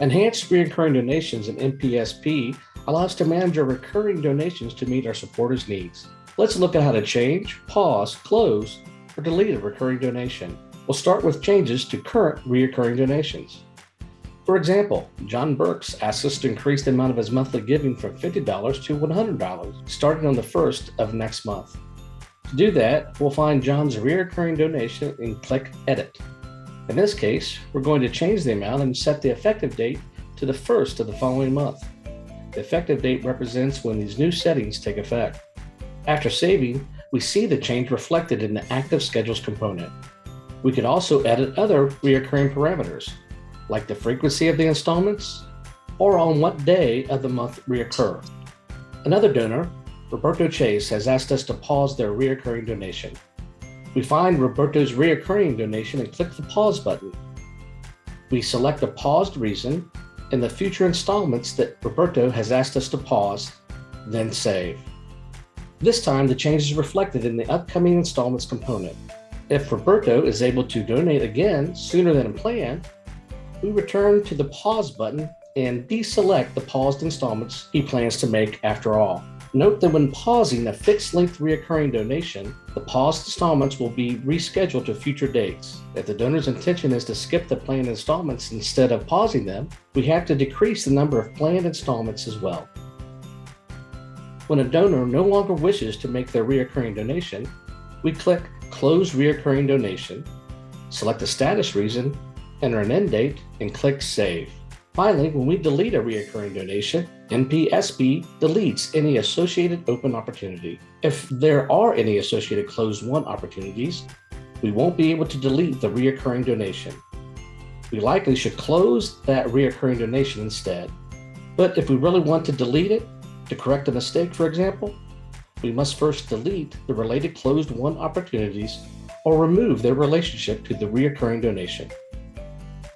Enhanced Recurring Donations in NPSP allow us to manage our recurring donations to meet our supporters' needs. Let's look at how to change, pause, close, or delete a recurring donation. We'll start with changes to current recurring donations. For example, John Burks asks us to increase the amount of his monthly giving from $50 to $100, starting on the first of next month. To do that, we'll find John's recurring donation and click Edit. In this case, we're going to change the amount and set the effective date to the first of the following month. The effective date represents when these new settings take effect. After saving, we see the change reflected in the Active Schedules component. We can also edit other reoccurring parameters, like the frequency of the installments or on what day of the month reoccur. Another donor, Roberto Chase, has asked us to pause their reoccurring donation. We find Roberto's reoccurring donation and click the pause button. We select the paused reason and the future installments that Roberto has asked us to pause, then save. This time, the change is reflected in the upcoming installments component. If Roberto is able to donate again sooner than planned, we return to the pause button and deselect the paused installments he plans to make after all. Note that when pausing a fixed length reoccurring donation, the paused installments will be rescheduled to future dates. If the donor's intention is to skip the planned installments instead of pausing them, we have to decrease the number of planned installments as well. When a donor no longer wishes to make their reoccurring donation, we click Close Reoccurring Donation, select the status reason, enter an end date, and click Save. Finally, when we delete a reoccurring donation, NPSP deletes any associated open opportunity. If there are any associated closed won opportunities, we won't be able to delete the reoccurring donation. We likely should close that reoccurring donation instead. But if we really want to delete it, to correct a mistake, for example, we must first delete the related closed won opportunities or remove their relationship to the reoccurring donation.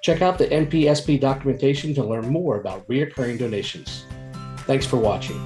Check out the NPSP documentation to learn more about reoccurring donations. Thanks for watching.